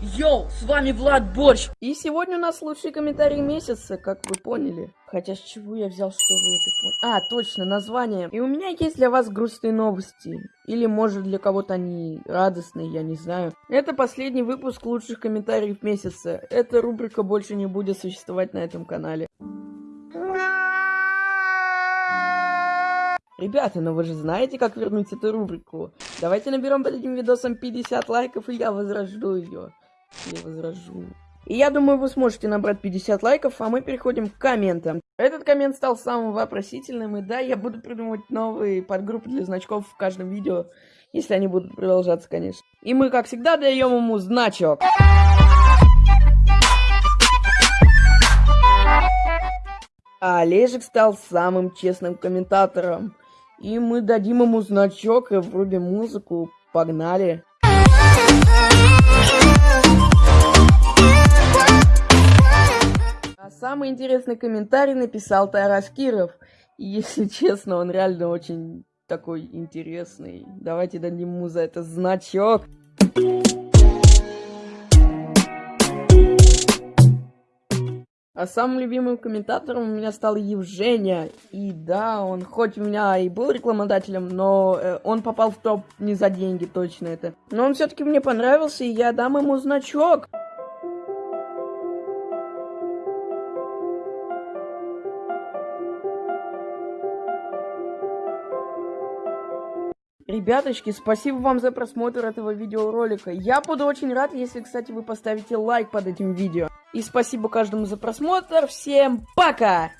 Йоу, с вами Влад Борщ. И сегодня у нас лучший комментарий месяца, как вы поняли. Хотя с чего я взял, что вы это поняли? А, точно, название. И у меня есть для вас грустные новости. Или, может, для кого-то они радостные, я не знаю. Это последний выпуск лучших комментариев месяца. Эта рубрика больше не будет существовать на этом канале. Ребята, ну вы же знаете, как вернуть эту рубрику. Давайте наберем под этим видосом 50 лайков, и я возрожду ее. Я возражу. И я думаю, вы сможете набрать 50 лайков, а мы переходим к комментам. Этот коммент стал самым вопросительным, и да, я буду придумывать новые подгруппы для значков в каждом видео, если они будут продолжаться, конечно. И мы, как всегда, даем ему значок. А Олежек стал самым честным комментатором. И мы дадим ему значок и врубим музыку. Погнали. Самый интересный комментарий написал Тарас Киров. И, если честно, он реально очень такой интересный. Давайте дадим ему за это значок. А самым любимым комментатором у меня стал Евгения. И да, он хоть у меня и был рекламодателем, но э, он попал в топ не за деньги, точно это. Но он все-таки мне понравился, и я дам ему значок. Ребяточки, спасибо вам за просмотр этого видеоролика. Я буду очень рад, если, кстати, вы поставите лайк под этим видео. И спасибо каждому за просмотр. Всем пока!